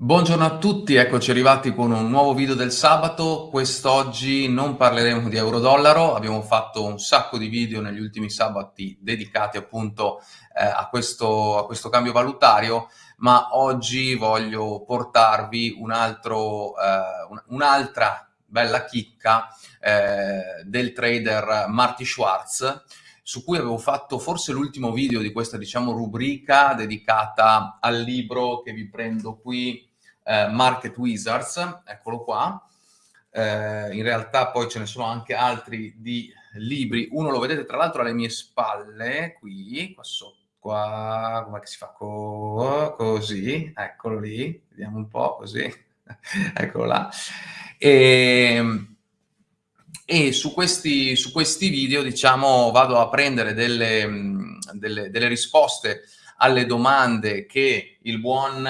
Buongiorno a tutti, eccoci arrivati con un nuovo video del sabato. Quest'oggi non parleremo di euro-dollaro, abbiamo fatto un sacco di video negli ultimi sabati dedicati appunto eh, a, questo, a, questo, cambio valutario, ma oggi voglio portarvi un eh, un'altra bella chicca eh, del trader Marty Schwartz, su cui avevo fatto forse l'ultimo video di questa diciamo rubrica dedicata al libro che vi prendo qui eh, Market Wizards, eccolo qua. Eh, in realtà poi ce ne sono anche altri di libri. Uno lo vedete tra l'altro alle mie spalle, qui, qua sotto. Qua, come si fa? Co così, eccolo lì, vediamo un po' così, eccolo là. E, e su, questi, su questi video, diciamo, vado a prendere delle, delle, delle risposte alle domande che il buon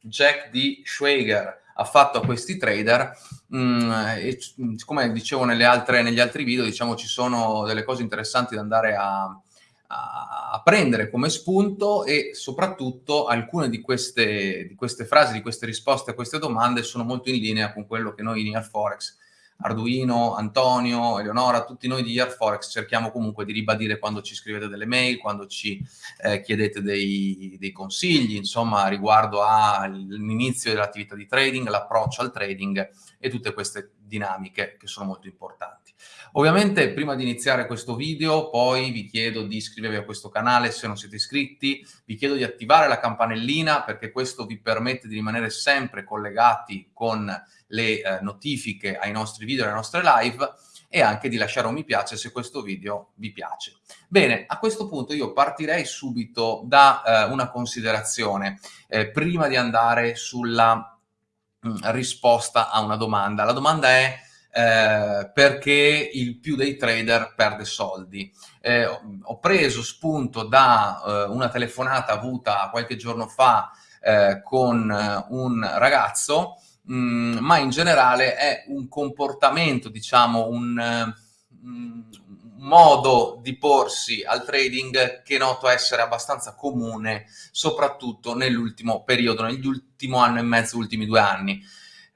Jack D. Schwager ha fatto a questi trader mh, mm, e come dicevo altre, negli altri video diciamo ci sono delle cose interessanti da andare a, a, a prendere come spunto e soprattutto alcune di queste, di queste frasi, di queste risposte a queste domande sono molto in linea con quello che noi in Air Forex Arduino, Antonio, Eleonora, tutti noi di Forex cerchiamo comunque di ribadire quando ci scrivete delle mail, quando ci eh, chiedete dei, dei, consigli, insomma, riguardo all'inizio dell'attività di trading, l'approccio al trading e tutte queste dinamiche che sono molto importanti. Ovviamente prima di iniziare questo video poi vi chiedo di iscrivervi a questo canale se non siete iscritti, vi chiedo di attivare la campanellina perché questo vi permette di rimanere sempre collegati con le eh, notifiche ai nostri video e alle nostre live e anche di lasciare un mi piace se questo video vi piace. Bene, a questo punto io partirei subito da eh, una considerazione eh, prima di andare sulla mh, mm, risposta a una domanda. La domanda è eh, perché il più dei trader perde soldi. Eh, ho preso spunto da eh, una telefonata avuta qualche giorno fa eh, con un ragazzo Mm, ma in generale è un comportamento, diciamo, un, um, modo di porsi al trading che noto essere abbastanza comune, soprattutto nell'ultimo periodo, nell'ultimo anno e mezzo, ultimi due anni.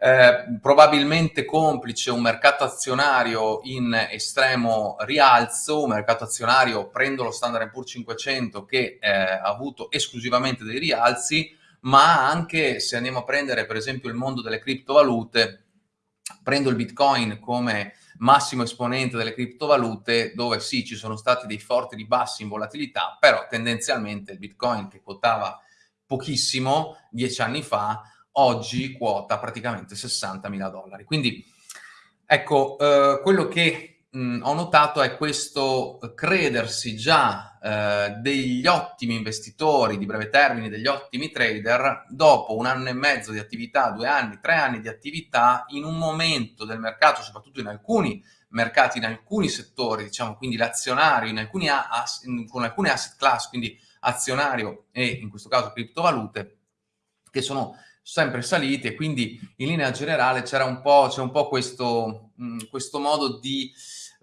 Eh, probabilmente complice un mercato azionario in estremo rialzo, un mercato azionario, prendo lo Standard Poor's 500 che eh, ha avuto esclusivamente dei rialzi, ma anche se andiamo a prendere per esempio il mondo delle criptovalute, prendo il Bitcoin come massimo esponente delle criptovalute, dove sì, ci sono stati dei forti ribassi in volatilità, però tendenzialmente il Bitcoin che quotava pochissimo dieci anni fa, oggi quota praticamente 60 mila dollari. Quindi ecco, eh, quello che mh, ho notato è questo credersi già eh, degli ottimi investitori di breve termine, degli ottimi trader, dopo un anno e mezzo di attività, due anni, tre anni di attività, in un momento del mercato, soprattutto in alcuni mercati, in alcuni settori, diciamo, quindi l'azionario, con alcune asset class, quindi azionario e in questo caso criptovalute, che sono sempre saliti e quindi in linea generale c'era un po', c'è un po' questo, mh, questo modo di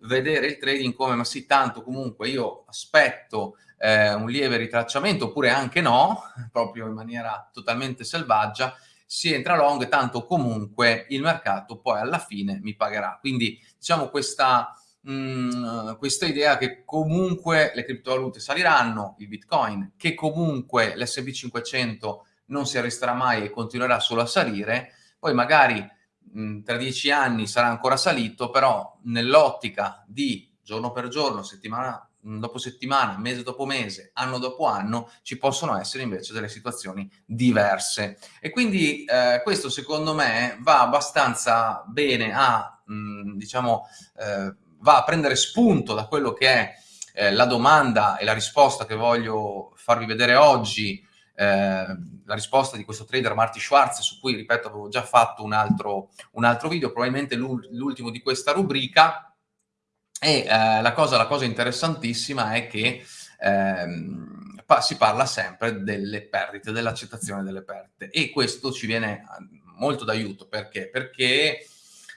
vedere il trading come ma sì, tanto comunque io aspetto eh, un lieve ritracciamento oppure anche no, proprio in maniera totalmente selvaggia, si entra long, tanto comunque il mercato poi alla fine mi pagherà. Quindi diciamo questa, mh, mm, questa idea che comunque le criptovalute saliranno, il bitcoin, che comunque l'S&P 500 non si arresterà mai e continuerà solo a salire, poi magari tra dieci anni sarà ancora salito, però nell'ottica di giorno per giorno, settimana dopo settimana, mese dopo mese, anno dopo anno, ci possono essere invece delle situazioni diverse. E quindi eh, questo secondo me va abbastanza bene a, mh, diciamo, eh, va a prendere spunto da quello che è eh, la domanda e la risposta che voglio farvi vedere oggi la risposta di questo trader Marty Schwartz, su cui, ripeto, avevo già fatto un altro, un altro video, probabilmente l'ultimo di questa rubrica, e eh, la, cosa, la, cosa, interessantissima è che ehm, pa si parla sempre delle perdite, dell'accettazione delle perdite, e questo ci viene molto d'aiuto, perché? Perché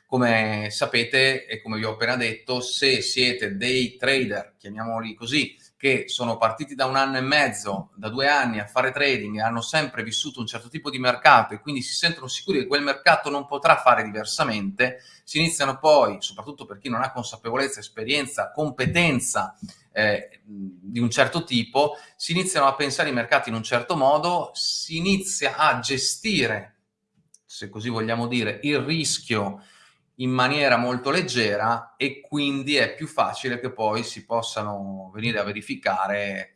come sapete e come vi ho appena detto, se siete dei trader, chiamiamoli così, che sono partiti da un anno e mezzo, da due anni a fare trading e hanno sempre vissuto un certo tipo di mercato e quindi si sentono sicuri che quel mercato non potrà fare diversamente, si iniziano poi, soprattutto per chi non ha consapevolezza, esperienza, competenza eh, di un certo tipo, si iniziano a pensare i mercati in un certo modo, si inizia a gestire, se così vogliamo dire, il rischio in maniera molto leggera e quindi è più facile che poi si possano venire a verificare,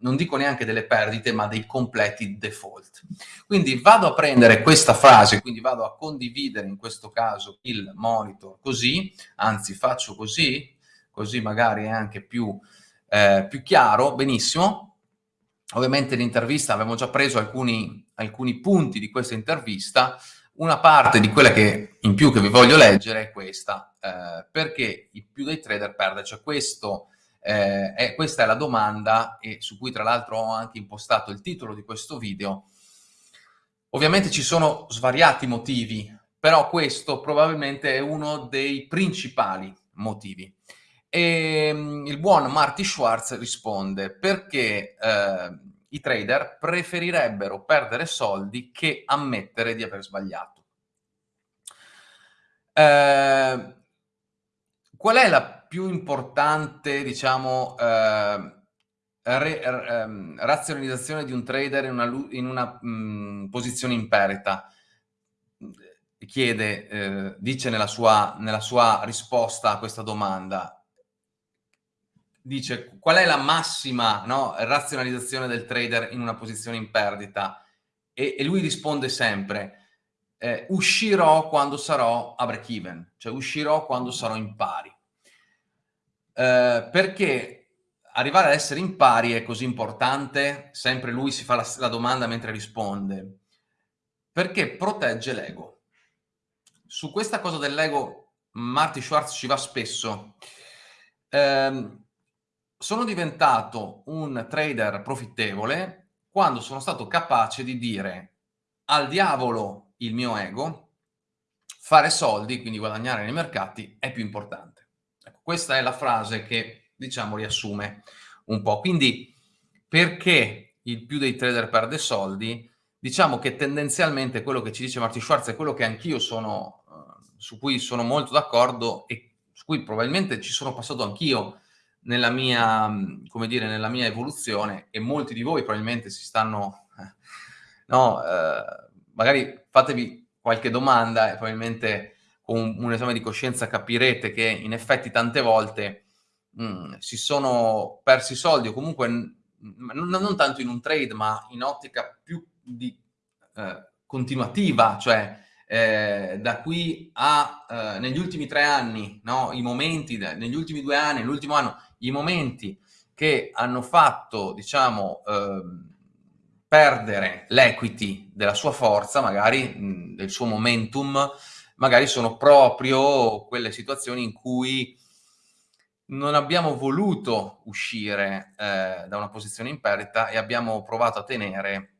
non dico neanche delle perdite, ma dei completi default. Quindi vado a prendere questa frase, quindi vado a condividere in questo caso il monitor così, anzi faccio così, così magari è anche più, eh, più chiaro, benissimo. Ovviamente l'intervista, abbiamo già preso alcuni, alcuni punti di questa intervista, una parte di quella che in più che vi voglio leggere è questa, eh, perché il più dei trader perde, cioè questo, eh, è, questa è la domanda e su cui tra l'altro ho anche impostato il titolo di questo video. Ovviamente ci sono svariati motivi, però questo probabilmente è uno dei principali motivi. E mm, il buon Marty Schwartz risponde perché eh, i trader preferirebbero perdere soldi che ammettere di aver sbagliato. Eh, qual è la più importante, diciamo, eh, re, eh, razionalizzazione di un trader in una, in una mh, mm, posizione in perdita? Chiede, eh, dice nella sua, nella sua risposta a questa domanda, dice qual è la massima no, razionalizzazione del trader in una posizione in perdita e, e lui risponde sempre eh, uscirò quando sarò a break even, cioè uscirò quando sarò in pari. Eh, perché arrivare ad essere in pari è così importante? Sempre lui si fa la, la domanda mentre risponde. Perché protegge l'ego. Su questa cosa dell'ego Marty Schwartz ci va spesso. Eh, sono diventato un trader profittevole quando sono stato capace di dire al diavolo il mio ego, fare soldi, quindi guadagnare nei mercati, è più importante. Ecco, questa è la frase che, diciamo, riassume un po'. Quindi, perché il più dei trader perde soldi? Diciamo che tendenzialmente quello che ci dice Marty Schwartz è quello che anch'io sono, uh, su cui sono molto d'accordo e su cui probabilmente ci sono passato anch'io nella mia, come dire, nella mia evoluzione e molti di voi probabilmente si stanno, eh, no, eh, magari fatevi qualche domanda e probabilmente con un, esame di coscienza capirete che in effetti tante volte mh, si sono persi soldi o comunque non, non, tanto in un trade ma in ottica più di, eh, continuativa, cioè eh, da qui a eh, negli ultimi tre anni, no, i momenti, negli ultimi due anni, l'ultimo anno, i momenti che hanno fatto, diciamo, eh, perdere l'equity della sua forza, magari mh, del suo momentum, magari sono proprio quelle situazioni in cui non abbiamo voluto uscire eh, da una posizione in perdita e abbiamo provato a tenere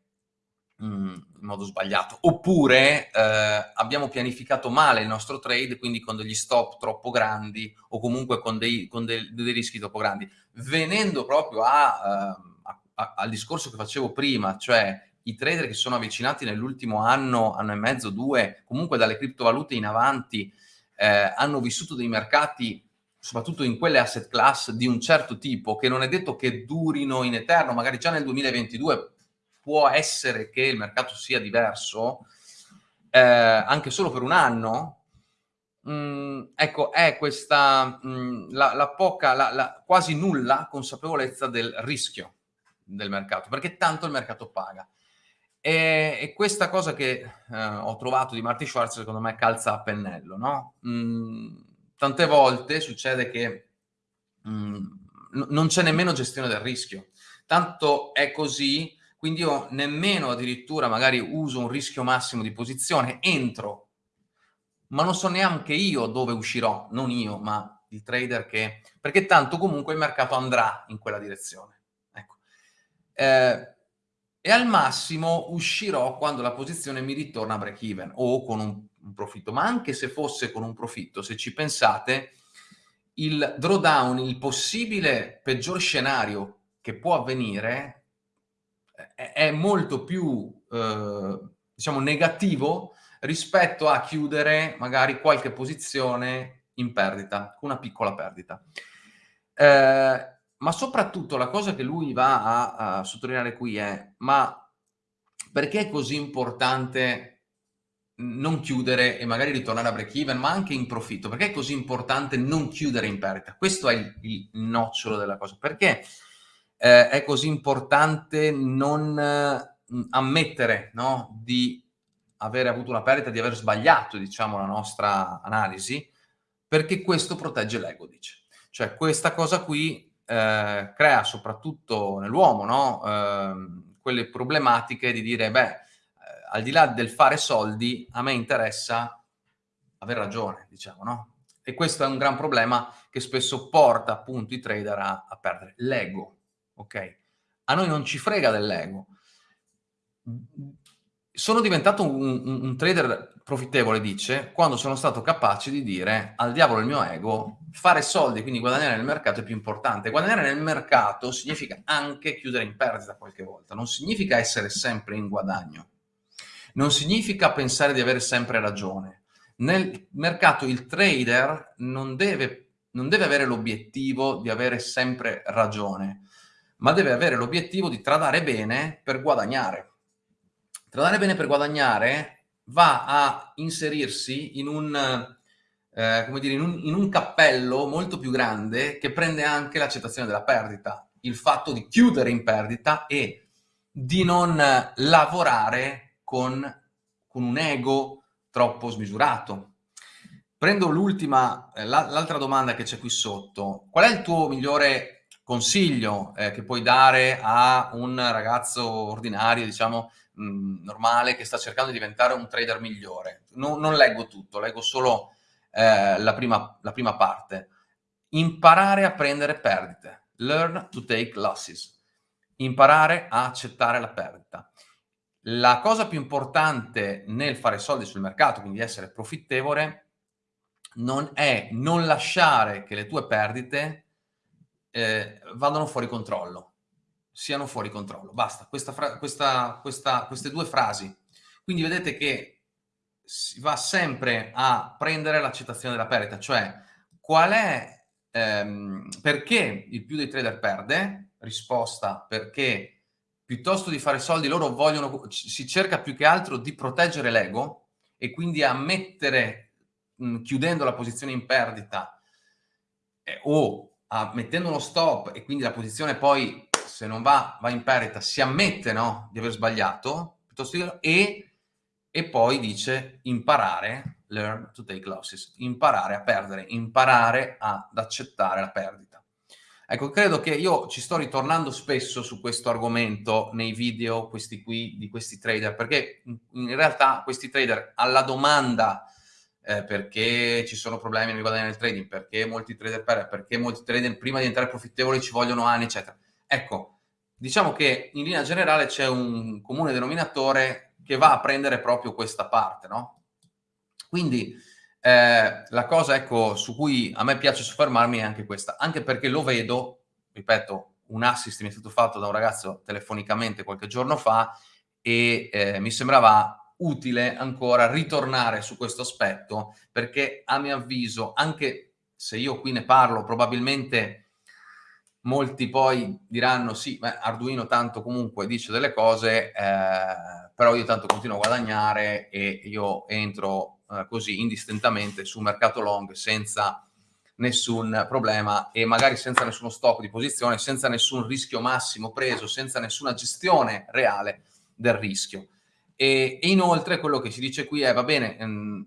in modo sbagliato. Oppure eh, abbiamo pianificato male il nostro trade, quindi con degli stop troppo grandi o comunque con dei, con dei, dei rischi troppo grandi. Venendo proprio a, uh, a, a, al discorso che facevo prima, cioè i trader che sono avvicinati nell'ultimo anno, anno e mezzo, due, comunque dalle criptovalute in avanti, eh, hanno vissuto dei mercati soprattutto in quelle asset class di un certo tipo, che non è detto che durino in eterno, magari già nel 2022 può essere che il mercato sia diverso, eh, anche solo per un anno, mh, mm, ecco, è questa mh, mm, la, la, poca, la, la, quasi nulla consapevolezza del rischio del mercato, perché tanto il mercato paga. E, e questa cosa che eh, ho trovato di Marty Schwartz, secondo me, calza a pennello, no? Mh, mm, tante volte succede che non c'è nemmeno gestione del rischio. Tanto è così quindi io nemmeno addirittura magari uso un rischio massimo di posizione, entro, ma non so neanche io dove uscirò, non io, ma il trader che... perché tanto comunque il mercato andrà in quella direzione. Ecco. Eh, e al massimo uscirò quando la posizione mi ritorna a break even o con un, un profitto, ma anche se fosse con un profitto, se ci pensate, il drawdown, il possibile peggior scenario che può avvenire è, molto più, eh, diciamo, negativo rispetto a chiudere magari qualche posizione in perdita, una piccola perdita. Eh, ma soprattutto la cosa che lui va a, a sottolineare qui è, ma perché è così importante non chiudere e magari ritornare a break even, ma anche in profitto? Perché è così importante non chiudere in perdita? Questo è il, il nocciolo della cosa. Perché eh, è così importante non eh, ammettere no, di avere avuto una perdita, di aver sbagliato, diciamo, la nostra analisi? Perché questo protegge l'ego, dice. Cioè questa cosa qui eh, crea soprattutto nell'uomo no? eh, quelle problematiche di dire, beh, eh, al di là del fare soldi, a me interessa aver ragione, diciamo, no? E questo è un gran problema che spesso porta appunto i trader a, a perdere l'ego, ok? A noi non ci frega dell'ego. Sono diventato un, un, un trader profittevole, dice, quando sono stato capace di dire al diavolo il mio ego, fare soldi, quindi guadagnare nel mercato è più importante. Guadagnare nel mercato significa anche chiudere in perdita qualche volta, non significa essere sempre in guadagno, non significa pensare di avere sempre ragione. Nel mercato il trader non deve, non deve avere l'obiettivo di avere sempre ragione, ma deve avere l'obiettivo di tradare bene per guadagnare. Tradare bene per guadagnare va a inserirsi in un, eh, come dire, in un, in un cappello molto più grande che prende anche l'accettazione della perdita, il fatto di chiudere in perdita e di non lavorare con, con un ego troppo smisurato. Prendo l'ultima, eh, l'altra domanda che c'è qui sotto. Qual è il tuo migliore consiglio eh, che puoi dare a un ragazzo ordinario, diciamo, mh, normale che sta cercando di diventare un trader migliore. No, non leggo tutto, leggo solo eh, la, prima, la prima parte. Imparare a prendere perdite. Learn to take losses. Imparare a accettare la perdita. La cosa più importante nel fare soldi sul mercato, quindi essere profittevole, non è non lasciare che le tue perdite eh, vadano fuori controllo siano fuori controllo. Basta, questa questa, questa, queste due frasi. Quindi vedete che si va sempre a prendere l'accettazione della perdita, cioè qual è, ehm, perché il più dei trader perde? Risposta, perché piuttosto di fare soldi loro vogliono, si cerca più che altro di proteggere l'ego e quindi ammettere, mh, chiudendo la posizione in perdita eh, o a, mettendo uno stop e quindi la posizione poi se non va, va in perdita, si ammette no, di aver sbagliato, piuttosto e, e poi dice imparare, learn to take losses, imparare a perdere, imparare ad accettare la perdita. Ecco, credo che io ci sto ritornando spesso su questo argomento nei video, questi qui, di questi trader, perché in realtà questi trader alla domanda eh, perché ci sono problemi nel guadagnare nel trading, perché molti trader perdono, perché molti trader prima di entrare profittevoli ci vogliono anni, eccetera Ecco, diciamo che in linea generale c'è un comune denominatore che va a prendere proprio questa parte, no? Quindi eh, la cosa ecco, su cui a me piace soffermarmi è anche questa, anche perché lo vedo, ripeto, un assist mi è stato fatto da un ragazzo telefonicamente qualche giorno fa e eh, mi sembrava utile ancora ritornare su questo aspetto perché a mio avviso, anche se io qui ne parlo, probabilmente molti poi diranno sì, beh, Arduino tanto comunque dice delle cose, eh, però io tanto continuo a guadagnare e io entro eh, così indistintamente sul mercato long senza nessun problema e magari senza nessuno stop di posizione, senza nessun rischio massimo preso, senza nessuna gestione reale del rischio. E, e inoltre quello che si dice qui è, va bene, mh, mm,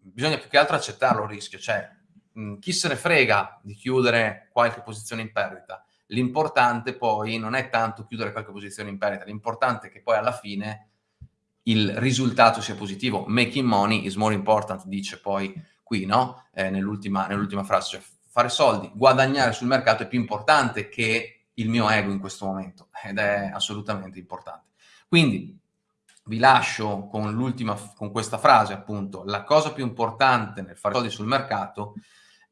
bisogna più che altro accettarlo il rischio, cioè mh, chi se ne frega di chiudere qualche posizione in perdita. L'importante poi non è tanto chiudere qualche posizione in perdita, l'importante è che poi alla fine il risultato sia positivo. Making money is more important, dice poi qui, no? Eh, nell'ultima, nell'ultima frase, cioè fare soldi, guadagnare sul mercato è più importante che il mio ego in questo momento ed è assolutamente importante. Quindi vi lascio con l'ultima, con questa frase appunto, la cosa più importante nel fare soldi sul mercato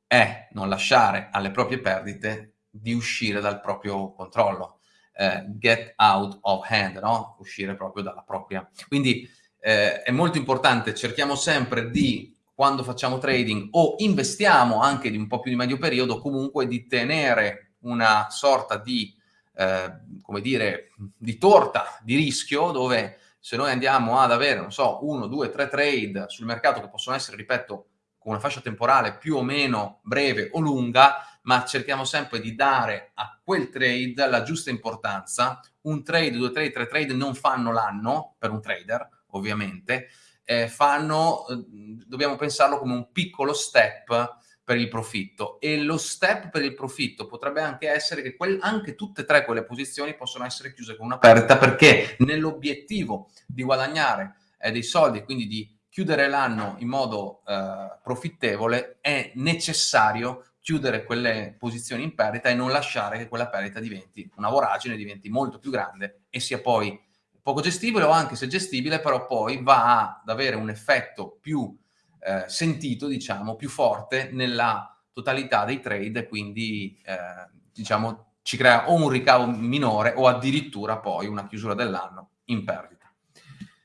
è non lasciare alle proprie perdite di uscire dal proprio controllo, eh, get out of hand, no? Uscire proprio dalla propria. Quindi eh, è molto importante, cerchiamo sempre di quando facciamo trading o investiamo anche di un po' più di medio periodo, comunque di tenere una sorta di, eh, come dire, di torta di rischio dove se noi andiamo ad avere, non so, uno, due, tre trade sul mercato che possono essere, ripeto, con una fascia temporale più o meno breve o lunga, ma cerchiamo sempre di dare a quel trade la giusta importanza. Un trade, due trade, tre trade non fanno l'anno per un trader, ovviamente, eh, fanno, eh, dobbiamo pensarlo come un piccolo step per il profitto. E lo step per il profitto potrebbe anche essere che quel, anche tutte e tre quelle posizioni possono essere chiuse con una perdita perché nell'obiettivo di guadagnare eh, dei soldi quindi di chiudere l'anno in modo eh, profittevole è necessario chiudere quelle posizioni in perdita e non lasciare che quella perdita diventi una voragine, diventi molto più grande e sia poi poco gestibile o anche se gestibile, però poi va ad avere un effetto più eh, sentito, diciamo, più forte nella totalità dei trade, quindi eh, diciamo ci crea o un ricavo minore o addirittura poi una chiusura dell'anno in perdita.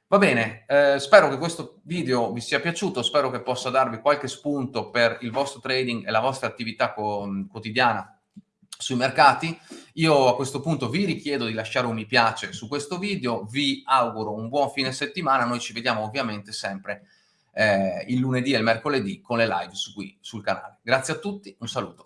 Va bene, eh, spero che questo video vi sia piaciuto, spero che possa darvi qualche spunto per il vostro trading e la vostra attività quotidiana sui mercati. Io a questo punto vi richiedo di lasciare un mi piace su questo video, vi auguro un buon fine settimana, noi ci vediamo ovviamente sempre eh, il lunedì e il mercoledì con le live su qui sul canale. Grazie a tutti, un saluto.